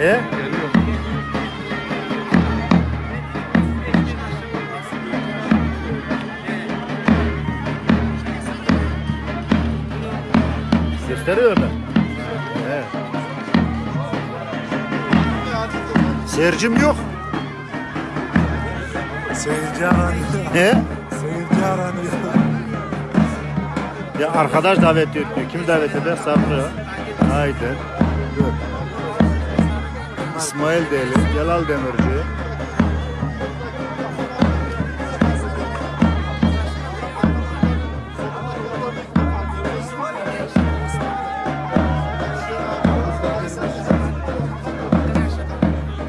E? Gösteriyorlar. Evet. Seyircim yok. Seyirci aranıyor. He? Seyirci aranıyor. Ya arkadaş davet ediyor. Kim davet eder? Sabri. Haydi. İsmail Deli, Celal Demirci.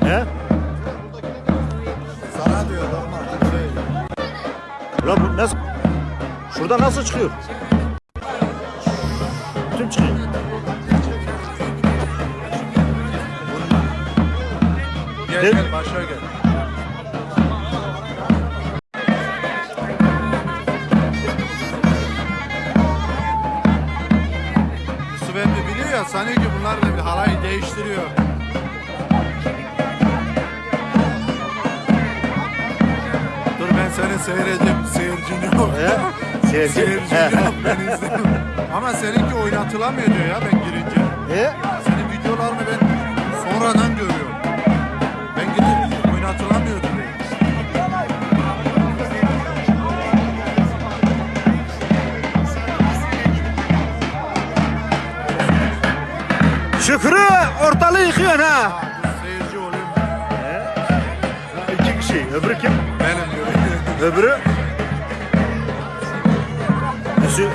He? Sana diyor normal. Şey, bu nasıl? Şurada nasıl çıkıyor? Kim çıkıyor? Gel Ne? gel başa gel. Yusuf emmi biliyor ya sanıyor ki bunlar da bir halayı değiştiriyor. Dur ben seni seyredeceğim. Seyircin yok. He? Seyirci. Seyircin He. yok ben izliyorum. Ama seninki oynatılamıyor diyor ya ben girince. He? Senin videolarını ben sonradan görüyorum. Yıkıyorsun ha. Bu seyirci oluyor. İki kişi. Öbürü kim? Benim diyor. Öbürü? Müsü.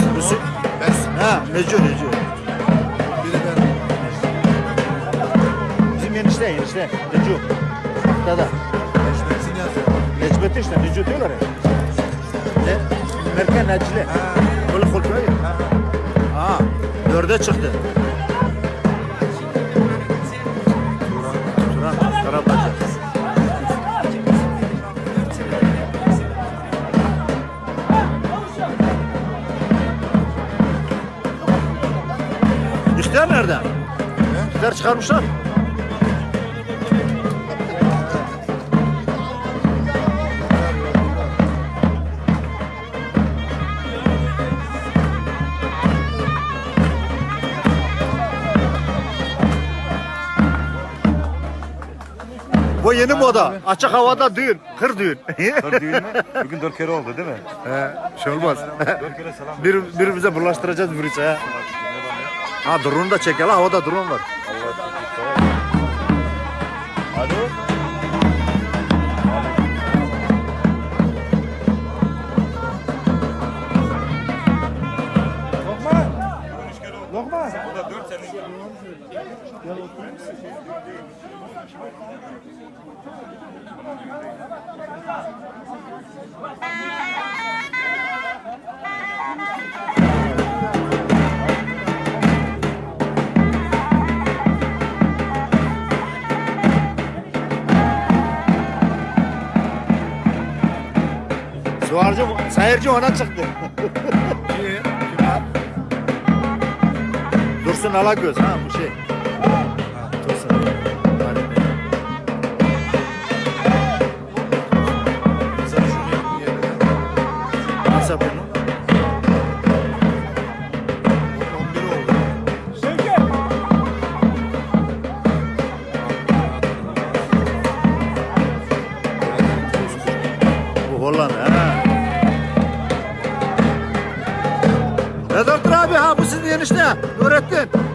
Ben, Müsü. ben, Ha, Neco Neco. biri ben. Bizim enişte enişte. Neco. Hatta Eşmeksin yazıyor. Necmettin işte Neco diyorlar ya. Ne? Merken Necile. Ha, Böyle koltuğa ya. ha. Ha. Dörde çıktı. İhtiyar nerede? İhtiyar çıkarmışlar. Bu yeni moda. Açık havada düğün. Kır düğün. Kır düğün mü? Bugün dört kere oldu değil mi? He, şey olmaz. Dört kere selam. Bir, birbirimize bulaştıracağız virüsü ha. Ha drone da çek ya la, havada drone var. Alo. Suarcı, seyirci ona çıktı. Kim var? Dursun Alagöz ha bu şey. Vedat abi ha bu sizin enişte. Nurettin.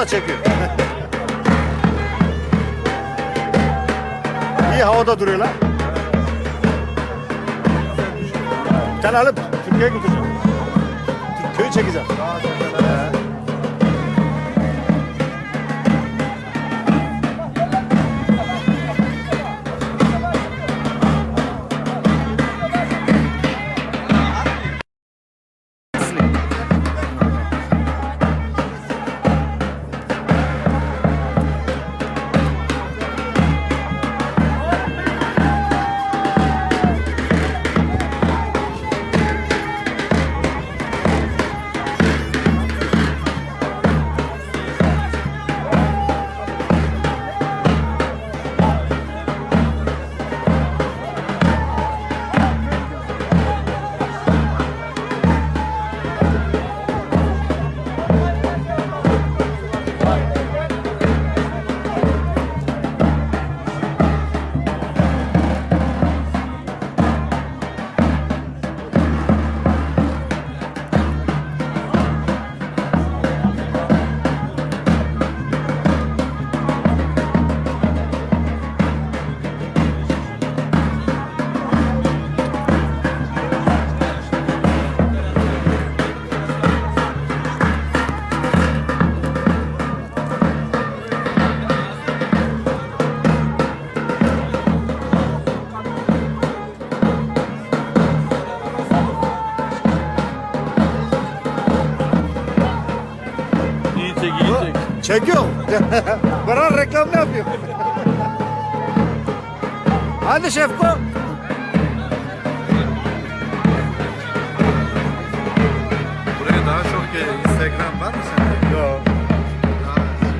Da çekiyor. İyi havada duruyor lan. Bir tane alıp Türkiye'ye götüreceğim. Köyü çekeceğim. Çekiyor. Bırak reklam ne yapıyor? Hadi Şefko. Buraya daha çok e, Instagram var mı sende? Yok.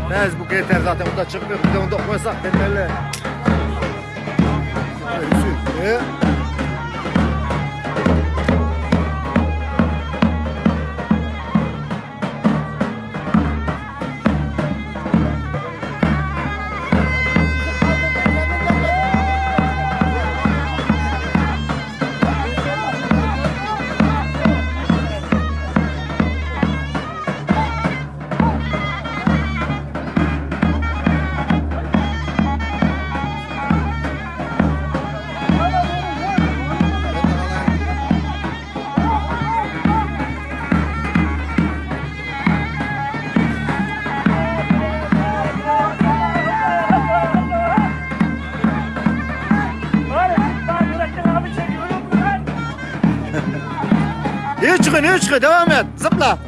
Facebook yeter zaten onda çıkmıyor. Bir de onda koysak kendilerine. E? Çıkın. Devam et. Zıpla.